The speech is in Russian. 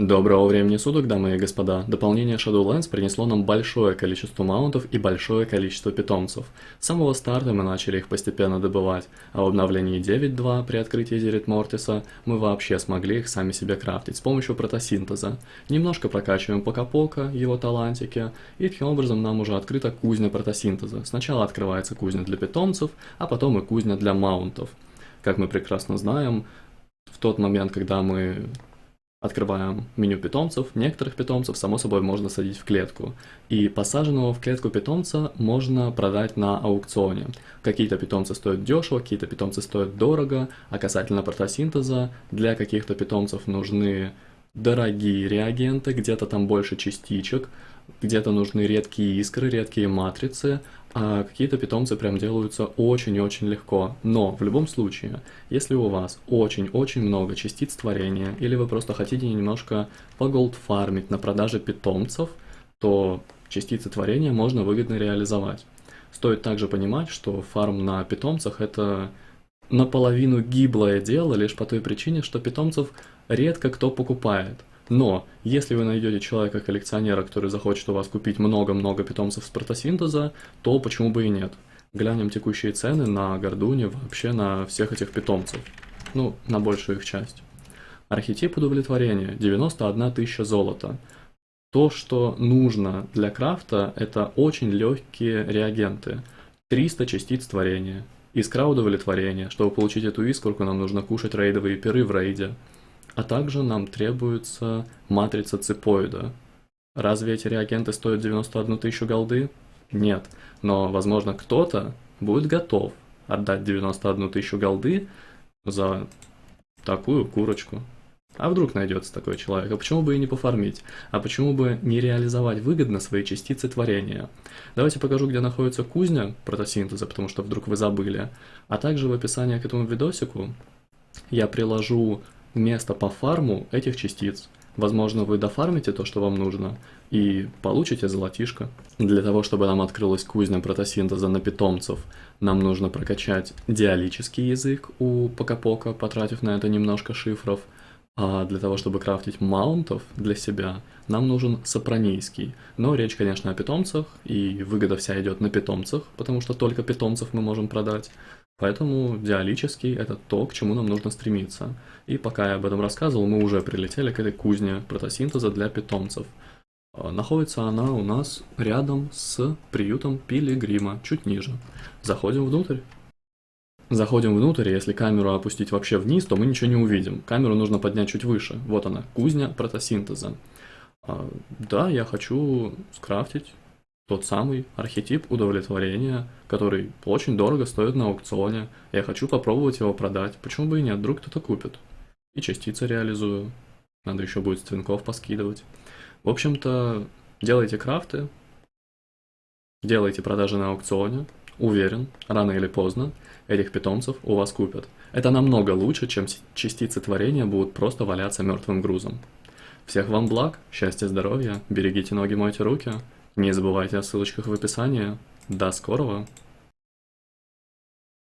Доброго времени суток, дамы и господа. Дополнение Shadowlands принесло нам большое количество маунтов и большое количество питомцев. С самого старта мы начали их постепенно добывать, а в обновлении 9.2 при открытии Зерит Мортиса мы вообще смогли их сами себе крафтить с помощью протосинтеза. Немножко прокачиваем Покапока, его талантики, и таким образом нам уже открыта кузня протосинтеза. Сначала открывается кузня для питомцев, а потом и кузня для маунтов. Как мы прекрасно знаем, в тот момент, когда мы Открываем меню питомцев. Некоторых питомцев, само собой, можно садить в клетку. И посаженного в клетку питомца можно продать на аукционе. Какие-то питомцы стоят дешево, какие-то питомцы стоят дорого. А касательно протосинтеза, для каких-то питомцев нужны дорогие реагенты, где-то там больше частичек, где-то нужны редкие искры, редкие матрицы, а какие-то питомцы прям делаются очень-очень легко. Но в любом случае, если у вас очень-очень много частиц творения, или вы просто хотите немножко поголдфармить на продаже питомцев, то частицы творения можно выгодно реализовать. Стоит также понимать, что фарм на питомцах это наполовину гиблое дело лишь по той причине, что питомцев редко кто покупает. Но, если вы найдете человека-коллекционера, который захочет у вас купить много-много питомцев с протосинтеза, то почему бы и нет. Глянем текущие цены на Гордуне, вообще на всех этих питомцев. Ну, на большую их часть. Архетип удовлетворения, 91 тысяча золота. То, что нужно для крафта, это очень легкие реагенты. 300 частиц творения. Искра удовлетворения. Чтобы получить эту искорку, нам нужно кушать рейдовые пиры в рейде. А также нам требуется матрица ципоида. Разве эти реагенты стоят 91 тысячу голды? Нет, но, возможно, кто-то будет готов отдать 91 тысячу голды за такую курочку. А вдруг найдется такой человек? А почему бы и не пофармить? А почему бы не реализовать выгодно свои частицы творения? Давайте покажу, где находится кузня протосинтеза, потому что вдруг вы забыли. А также в описании к этому видосику я приложу место по фарму этих частиц. Возможно, вы дофармите то, что вам нужно, и получите золотишко. Для того, чтобы нам открылась кузня протосинтеза на питомцев, нам нужно прокачать диалический язык у Покапока, потратив на это немножко шифров. А для того, чтобы крафтить маунтов для себя, нам нужен сопронийский. Но речь, конечно, о питомцах, и выгода вся идет на питомцах, потому что только питомцев мы можем продать. Поэтому диалический – это то, к чему нам нужно стремиться. И пока я об этом рассказывал, мы уже прилетели к этой кузне протосинтеза для питомцев. А, находится она у нас рядом с приютом Пилигрима, чуть ниже. Заходим внутрь. Заходим внутрь, если камеру опустить вообще вниз, то мы ничего не увидим. Камеру нужно поднять чуть выше. Вот она, кузня протосинтеза. А, да, я хочу скрафтить тот самый архетип удовлетворения, который очень дорого стоит на аукционе. Я хочу попробовать его продать. Почему бы и нет, вдруг кто-то купит. И частицы реализую. Надо еще будет ствинков поскидывать. В общем-то, делайте крафты, делайте продажи на аукционе. Уверен, рано или поздно этих питомцев у вас купят. Это намного лучше, чем частицы творения будут просто валяться мертвым грузом. Всех вам благ, счастья, здоровья, берегите ноги, мойте руки. Не забывайте о ссылочках в описании. До скорого!